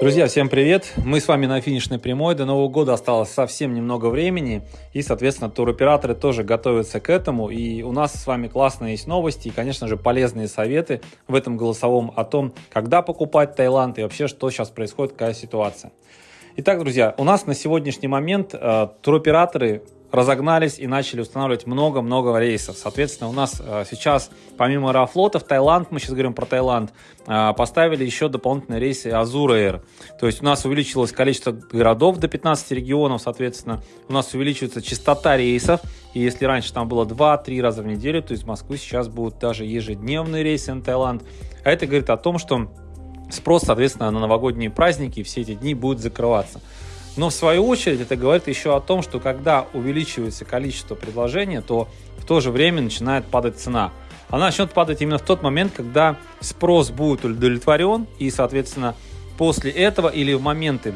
Друзья, всем привет! Мы с вами на финишной прямой. До Нового года осталось совсем немного времени. И, соответственно, туроператоры тоже готовятся к этому. И у нас с вами классные есть новости и, конечно же, полезные советы в этом голосовом о том, когда покупать Таиланд и вообще, что сейчас происходит, какая ситуация. Итак, друзья, у нас на сегодняшний момент э, туроператоры разогнались и начали устанавливать много-много рейсов. Соответственно, у нас э, сейчас, помимо Аэрофлота, в Таиланд, мы сейчас говорим про Таиланд, э, поставили еще дополнительные рейсы Azure Air. То есть у нас увеличилось количество городов до 15 регионов, соответственно, у нас увеличивается частота рейсов. И если раньше там было 2-3 раза в неделю, то из Москвы сейчас будут даже ежедневные рейсы на Таиланд. А это говорит о том, что спрос, соответственно, на новогодние праздники все эти дни будет закрываться. Но в свою очередь это говорит еще о том, что когда увеличивается количество предложений, то в то же время начинает падать цена. Она начнет падать именно в тот момент, когда спрос будет удовлетворен, и, соответственно, после этого или в моменты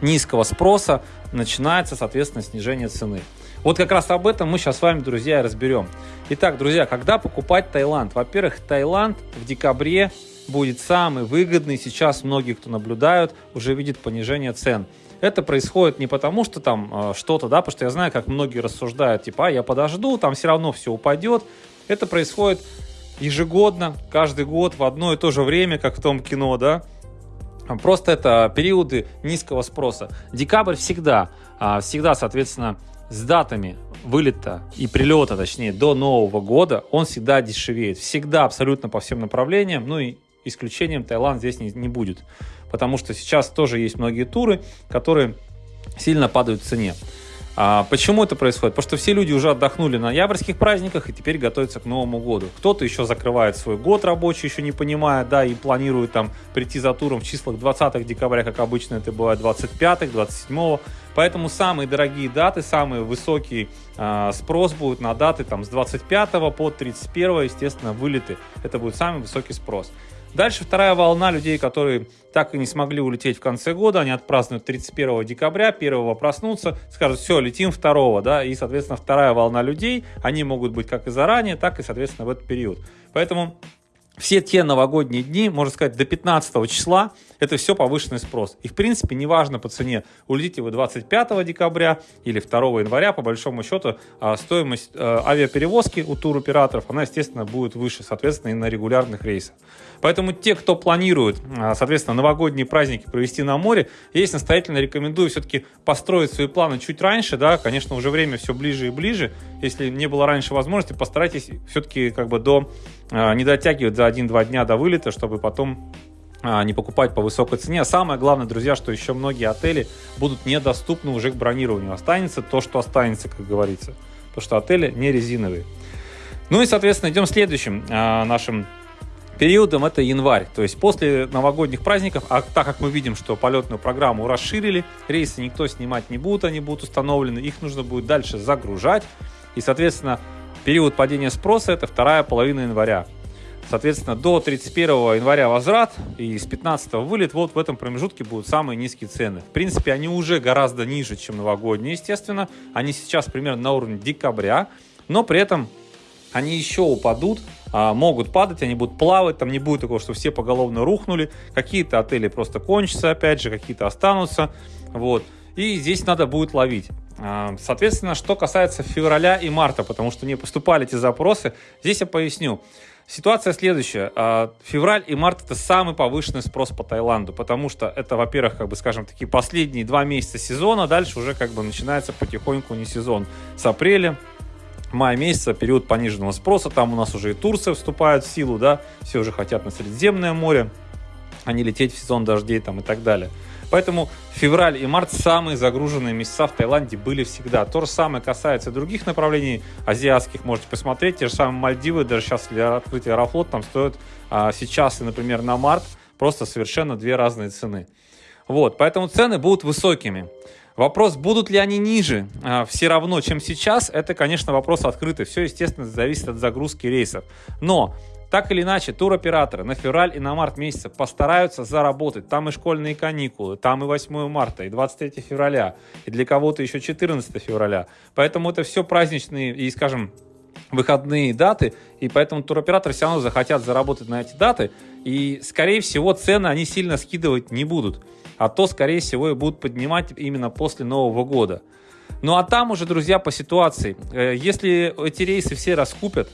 низкого спроса начинается, соответственно, снижение цены. Вот как раз об этом мы сейчас с вами, друзья, разберем. Итак, друзья, когда покупать Таиланд? Во-первых, Таиланд в декабре будет самый выгодный. Сейчас многие, кто наблюдают, уже видят понижение цен. Это происходит не потому, что там э, что-то, да, потому что я знаю, как многие рассуждают, типа, а я подожду, там все равно все упадет. Это происходит ежегодно, каждый год в одно и то же время, как в том кино, да. Просто это периоды низкого спроса. Декабрь всегда, а, всегда, соответственно, с датами вылета и прилета, точнее, до Нового года, он всегда дешевеет. Всегда, абсолютно по всем направлениям. Ну и исключением Таиланд здесь не, не будет потому что сейчас тоже есть многие туры, которые сильно падают в цене. А почему это происходит? Потому что все люди уже отдохнули на ноябрьских праздниках и теперь готовятся к Новому году. Кто-то еще закрывает свой год рабочий, еще не понимая, да, и планирует там прийти за туром в числах 20 декабря, как обычно это бывает 25 27 Поэтому самые дорогие даты, самый высокий э, спрос будет на даты там с 25 по 31, естественно, вылеты. Это будет самый высокий спрос. Дальше вторая волна людей, которые так и не смогли улететь в конце года, они отпразднуют 31 декабря, 1 проснутся, скажут, все, летим 2, да, и, соответственно, вторая волна людей, они могут быть как и заранее, так и, соответственно, в этот период. Поэтому все те новогодние дни, можно сказать, до 15 числа, это все повышенный спрос. И, в принципе, неважно по цене, улетите вы 25 декабря или 2 января, по большому счету, а, стоимость э, авиаперевозки у туроператоров, она, естественно, будет выше, соответственно, и на регулярных рейсах. Поэтому те, кто планирует, а, соответственно, новогодние праздники провести на море, я здесь настоятельно рекомендую все-таки построить свои планы чуть раньше, да, конечно, уже время все ближе и ближе, если не было раньше возможности, постарайтесь все-таки как бы до, а, не дотягивать за 1-2 дня до вылета, чтобы потом а, не покупать по высокой цене. Самое главное, друзья, что еще многие отели будут недоступны уже к бронированию. Останется то, что останется, как говорится. Потому что отели не резиновые. Ну и, соответственно, идем следующим а, нашим периодом. Это январь. То есть после новогодних праздников, а так как мы видим, что полетную программу расширили, рейсы никто снимать не будет, они будут установлены, их нужно будет дальше загружать. И, соответственно, период падения спроса это вторая половина января. Соответственно, до 31 января возврат и с 15 вылет. Вот в этом промежутке будут самые низкие цены. В принципе, они уже гораздо ниже, чем новогодние, естественно. Они сейчас примерно на уровне декабря, но при этом они еще упадут, а, могут падать, они будут плавать, там не будет такого, что все поголовно рухнули. Какие-то отели просто кончатся, опять же, какие-то останутся. Вот. И здесь надо будет ловить. А, соответственно, что касается февраля и марта, потому что не поступали эти запросы, здесь я поясню. Ситуация следующая. А, февраль и март это самый повышенный спрос по Таиланду, потому что это, во-первых, как бы, скажем, такие последние два месяца сезона, дальше уже как бы начинается потихоньку не сезон. С апреля, мая месяца период пониженного спроса, там у нас уже и Турция вступает в силу, да, все уже хотят на Средиземное море, а не лететь в сезон дождей там и так далее. Поэтому февраль и март самые загруженные месяца в Таиланде были всегда. То же самое касается других направлений азиатских. Можете посмотреть. Те же самые Мальдивы, даже сейчас для открытия Аэрофлот там стоят а, сейчас, например, на март просто совершенно две разные цены. Вот, поэтому цены будут высокими. Вопрос, будут ли они ниже а, все равно, чем сейчас, это, конечно, вопрос открытый. Все, естественно, зависит от загрузки рейсов. Но так или иначе, туроператоры на февраль и на март месяца постараются заработать. Там и школьные каникулы, там и 8 марта, и 23 февраля, и для кого-то еще 14 февраля. Поэтому это все праздничные и, скажем, выходные даты, и поэтому туроператоры все равно захотят заработать на эти даты, и, скорее всего, цены они сильно скидывать не будут, а то, скорее всего, и будут поднимать именно после Нового года. Ну а там уже, друзья, по ситуации. Э, если эти рейсы все раскупят,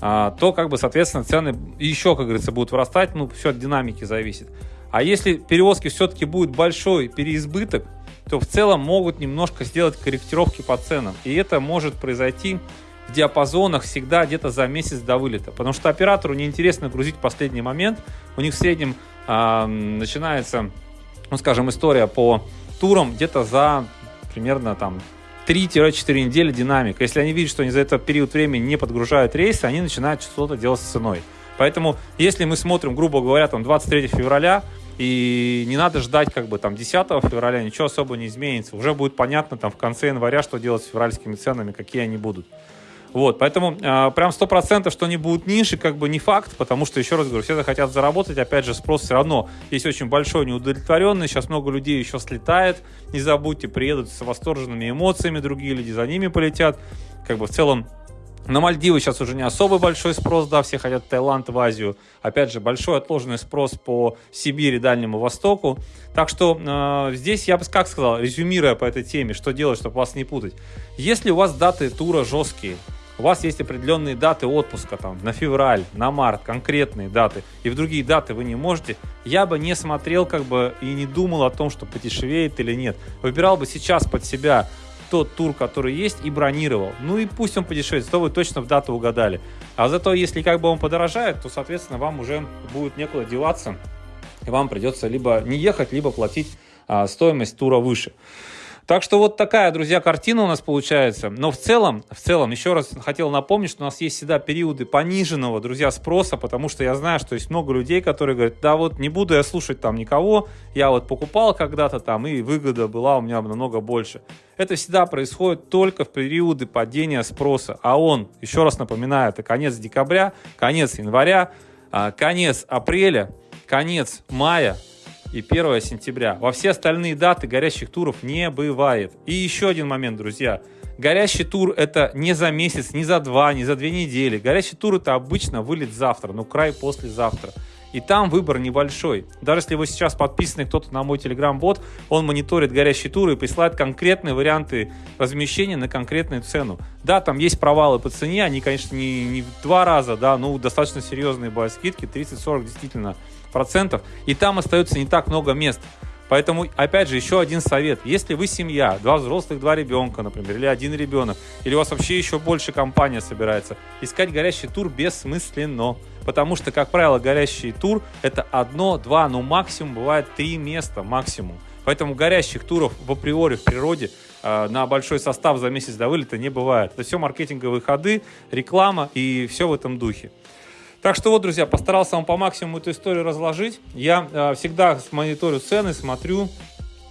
а, то, как бы, соответственно, цены еще, как говорится, будут вырастать, ну, все от динамики зависит. А если перевозки все-таки будет большой переизбыток, то в целом могут немножко сделать корректировки по ценам. И это может произойти в диапазонах всегда где-то за месяц до вылета. Потому что оператору неинтересно грузить в последний момент. У них в среднем э, начинается, ну скажем, история по турам где-то за примерно там 3-4 недели динамика. Если они видят, что они за этот период времени не подгружают рейсы, они начинают что-то делать с ценой. Поэтому, если мы смотрим, грубо говоря, там 23 февраля, и не надо ждать как бы там 10 февраля, ничего особо не изменится. Уже будет понятно там в конце января, что делать с февральскими ценами, какие они будут. Вот, поэтому э, прям сто процентов, что они будут ниже, как бы не факт, потому что, еще раз говорю, все захотят заработать, опять же, спрос все равно есть очень большой неудовлетворенный, сейчас много людей еще слетает, не забудьте, приедут с восторженными эмоциями, другие люди за ними полетят, как бы в целом на Мальдивы сейчас уже не особо большой спрос, да, все хотят в Таиланд, в Азию. Опять же, большой отложенный спрос по Сибири, Дальнему Востоку. Так что э, здесь я бы как сказал, резюмируя по этой теме, что делать, чтобы вас не путать. Если у вас даты тура жесткие, у вас есть определенные даты отпуска, там, на февраль, на март, конкретные даты, и в другие даты вы не можете, я бы не смотрел, как бы, и не думал о том, что подешевеет или нет. Выбирал бы сейчас под себя тот тур, который есть, и бронировал. Ну и пусть он подешевеет, то вы точно в дату угадали. А зато, если как бы он подорожает, то, соответственно, вам уже будет некуда деваться, и вам придется либо не ехать, либо платить а, стоимость тура выше. Так что вот такая, друзья, картина у нас получается. Но в целом, в целом, еще раз хотел напомнить, что у нас есть всегда периоды пониженного, друзья, спроса, потому что я знаю, что есть много людей, которые говорят, да вот не буду я слушать там никого, я вот покупал когда-то там, и выгода была у меня намного больше. Это всегда происходит только в периоды падения спроса. А он, еще раз напоминаю, это конец декабря, конец января, а, конец апреля, конец мая, и 1 сентября. Во все остальные даты горящих туров не бывает. И еще один момент, друзья. Горящий тур это не за месяц, не за два, не за две недели. Горящий тур это обычно вылет завтра, ну край послезавтра. И там выбор небольшой. Даже если вы сейчас подписаны кто-то на мой телеграм-бот, он мониторит горящие туры и присылает конкретные варианты размещения на конкретную цену. Да, там есть провалы по цене, они, конечно, не, не в два раза, да, но достаточно серьезные бывают скидки, 30-40 действительно процентов, и там остается не так много мест. Поэтому, опять же, еще один совет. Если вы семья, два взрослых, два ребенка, например, или один ребенок, или у вас вообще еще больше компания собирается, искать горящий тур бессмысленно. Потому что, как правило, горящий тур это одно, два, ну максимум бывает три места максимум. Поэтому горящих туров в априори в природе э, на большой состав за месяц до вылета не бывает. Это все маркетинговые ходы, реклама и все в этом духе. Так что вот, друзья, постарался вам по максимуму эту историю разложить. Я э, всегда мониторю цены, смотрю.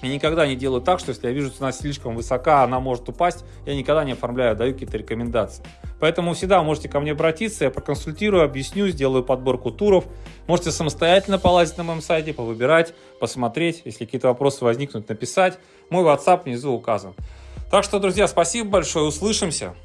И никогда не делаю так, что если я вижу цена слишком высока, она может упасть, я никогда не оформляю, даю какие-то рекомендации. Поэтому всегда можете ко мне обратиться, я проконсультирую, объясню, сделаю подборку туров. Можете самостоятельно полазить на моем сайте, повыбирать, посмотреть, если какие-то вопросы возникнут, написать. Мой WhatsApp внизу указан. Так что, друзья, спасибо большое, услышимся.